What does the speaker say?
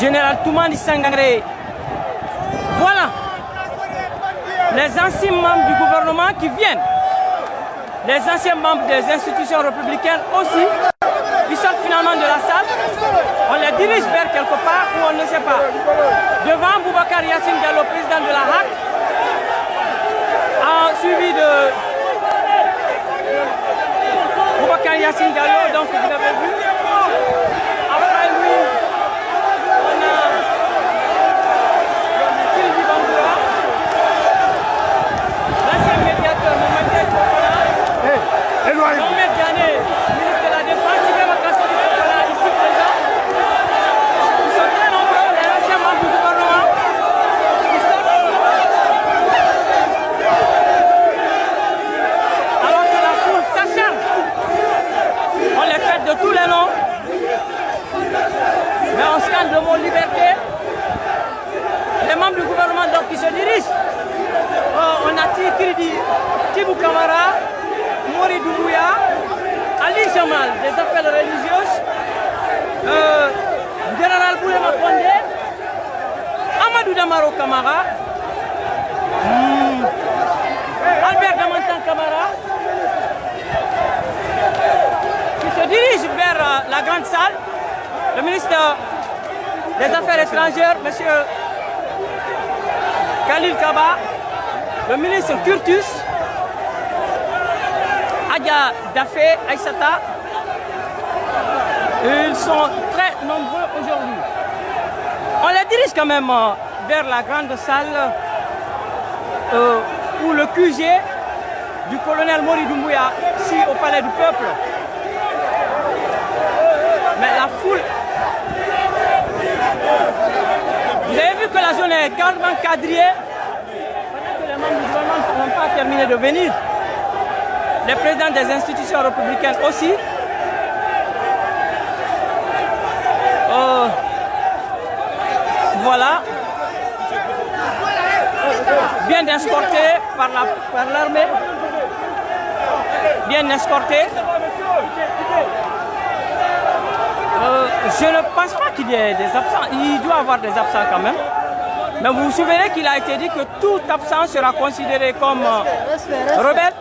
général Toumani Sangaré. Voilà les anciens membres du gouvernement qui viennent. Les anciens membres des institutions républicaines aussi, qui sortent finalement de la salle. On les dirige vers quelque part où on ne sait pas. Devant Boubacar Yassine Diallo, président de la HAC, en suivi de Boubacar Yassine Diallo, donc vous avez vu. Après lui, on a Sylvie Bandoura, l'ancien médiateur Mohamed Chokola, Mohamed Diané, ministre de la Défense, Ibrahim Kassori Chokola, ici présent. Ils sont très nombreux, les anciens membres du gouvernement. Ils sortent. Alors que la foule s'acharne. On les traite de tous les noms. Mais on scande le mot liberté. Les membres du gouvernement donc qui se dirigent. Oh, on a Tikidi, Tibou Kamara, Mori Doumbouya, Ali Jamal des appels religieuses, euh, Général Boulema Kondé, Amadou Damaro Kamara, hmm, Albert Damantan Kamara, qui se dirige vers euh, la grande salle. Le ministre des Affaires étrangères, M. Khalil Kaba, le ministre Curtus, Adia Dafé Aïsata. Ils sont très nombreux aujourd'hui. On les dirige quand même euh, vers la grande salle euh, où le QG du colonel Mori Doumbouya, ici au Palais du Peuple. Mais la foule... Vous avez vu que la zone est. Pendant que les membres du gouvernement n'ont pas terminé de venir. Les présidents des institutions républicaines aussi. Euh, voilà. Bien escorté par l'armée. Bien escorté. Euh, je ne pense pas qu'il y ait des absents. Il doit y avoir des absents quand même. Mais vous vous souvenez qu'il a été dit que tout absent sera considéré comme euh, rebelle?